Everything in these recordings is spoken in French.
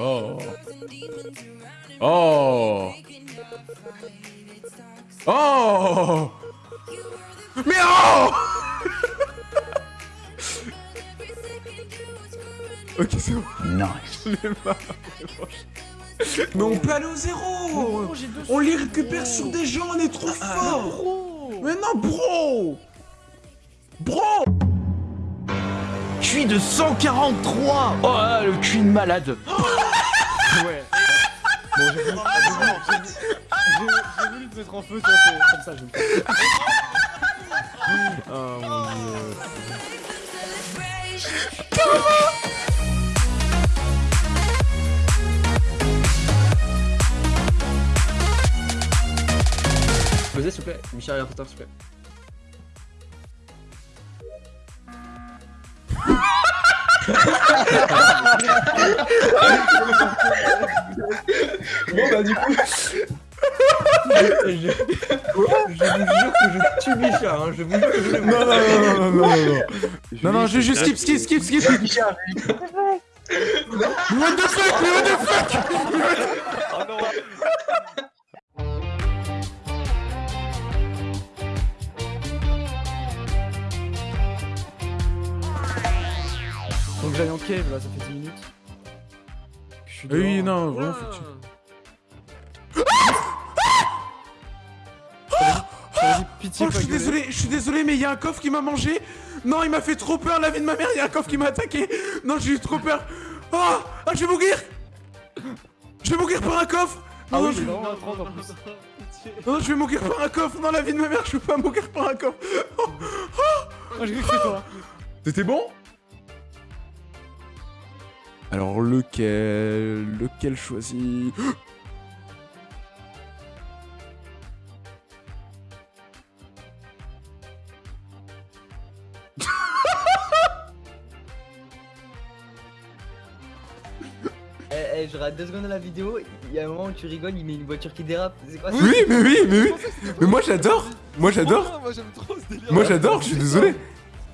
Oh. Oh. Oh. Mais oh Ok, c'est bon. Nice. J'en ai marre. Mais on peut aller au zéro On les récupère sur des gens, on est trop fort Mais non, bro Bro QI de 143 Oh là, le QI de malade. Bon, j'ai voulu, te mettre en feu, toi, comme ça, je. Oh mon dieu. Posez s'il vous plaît, Michel Harry Potter s'il vous plaît. Bon bah du coup... je, je vous jure que je tue Michel, hein, je vous jure que je le Non, non, non, non, non, non, non Non, non, je, je skip, skip, skip, skip. Mais what the fuck? Mais what the fuck? Faut que j'aille en cave là, ça fait 10 minutes. Je suis Oui, non, vraiment, faut que tu... Vas-y, pitié, Oh, je suis désolé, je suis désolé, mais il y a un coffre qui m'a mangé. Non, il m'a fait trop peur, la vie de ma mère, il y a un coffre qui m'a attaqué. Non, j'ai eu trop peur. Oh Ah, je vais mourir. Je vais mourir par un coffre. Ah non, oui, je... il est vraiment à 30 en plus. non, je vais mourir par un coffre. Non, la vie de ma mère, je peux pas mourir par un coffre. Ah, que c'était toi. C'était bon? Alors lequel Lequel choisir Eh, eh, je rate deux secondes de la vidéo, il y a un moment où tu rigoles, il met une voiture qui dérape. C'est quoi ça Oui, mais oui, mais oui. Mais moi j'adore. Moi j'adore. Moi j'aime trop ce délire. Moi j'adore, je suis désolé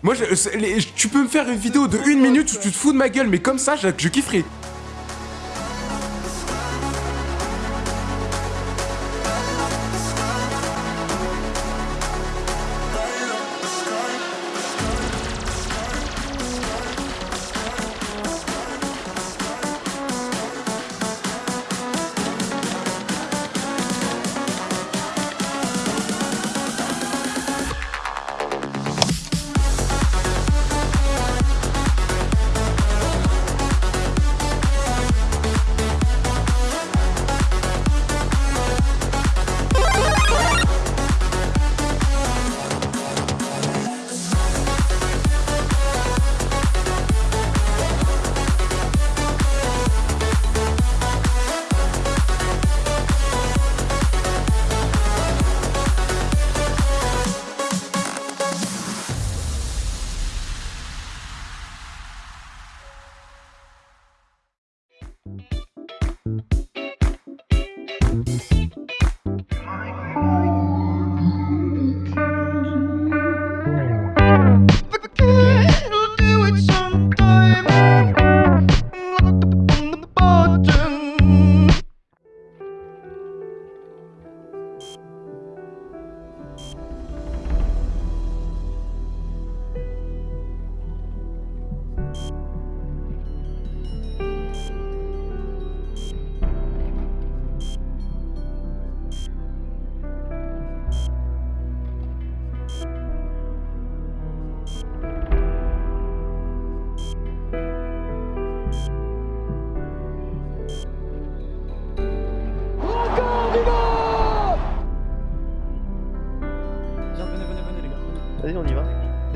Moi, je- tu peux me faire une vidéo de une minute où tu te fous de ma gueule, mais comme ça, je, je kifferai.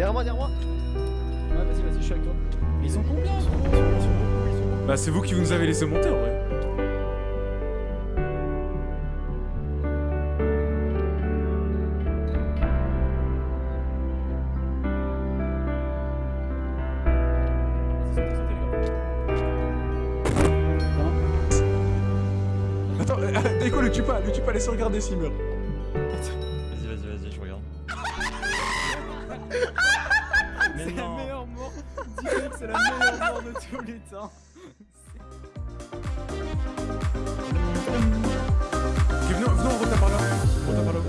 Derrière moi, derrière moi. Ouais, vas-y, vas-y, je suis avec toi. Mais ils sont combien Ils sont Ils sont Ils. Bah, c'est vous qui nous avez laissé monter en vrai. Gars. Attends, Déco, le tue pas, le tue pas, laisse regarder s'il meurt. C'est la meilleure mort de tous les temps. Ok, venons, venons, on retape par là. On retape par là.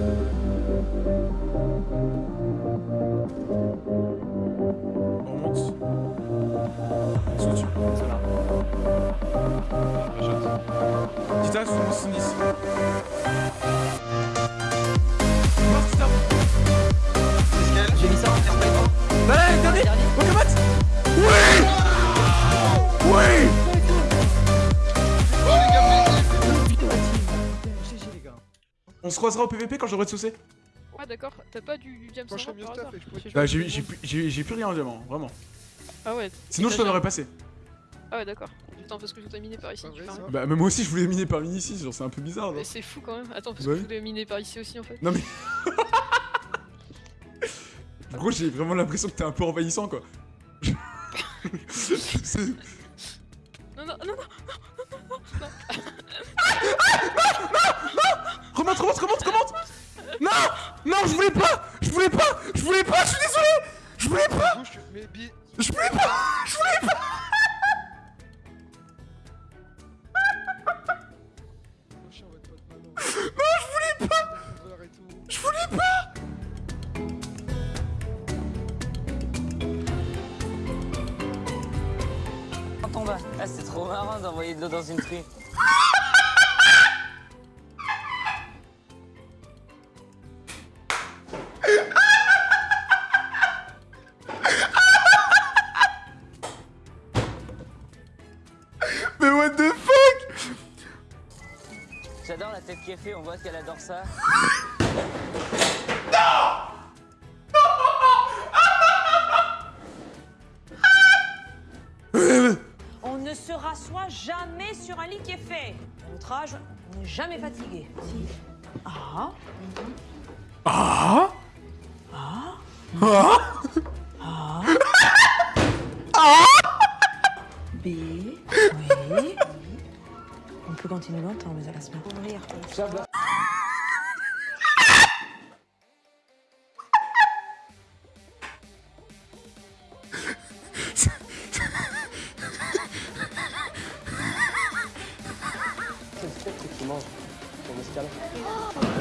On remonte. Ils sont au-dessus. Tita, 70. Mort, Tita. J'ai mis ça en terre Bah là, dernier Pokémon On se croisera au PVP quand j'aurai de saucer Ouais, d'accord. T'as pas du, du diamant Moi, je serais mieux par staff hasard et je pourrais- Je sais Bah j'ai plus- j'ai j'ai plus rien en diamant, vraiment. Ah ouais. Sinon je t'en aurais passé. Ah ouais, d'accord. Attends, parce que je voudrais miner par ici. Bah même moi aussi je voulais miner par ici, genre c'est un peu bizarre. Mais Non, c'est fou quand même. Attends, parce Bah que oui. je voulais miner par ici aussi en fait. non mais... Gros j'ai vraiment l'impression que t'es un peu envahissant quoi. C'est- Non, non, non, non. Remonte, remonte, remonte, remonte Non Non, je voulais pas Je voulais pas Je voulais pas, je suis désolé Je voulais pas Je voulais pas Je voulais pas va. Non, je voulais pas. Je voulais pas En bas. Ah, c'est trop marrant d'envoyer de l'eau dans une truie. la tête qui est faite, on voit qu'elle adore ça. On ne se rassoit jamais sur un lit qui est fait. À notre âge, on n'est jamais fatigué. Si. Ah. Ah B. Oui. On peut continuer longtemps, mais ça va se faire ouvrir. C'est le fait que tu manges ton escalade.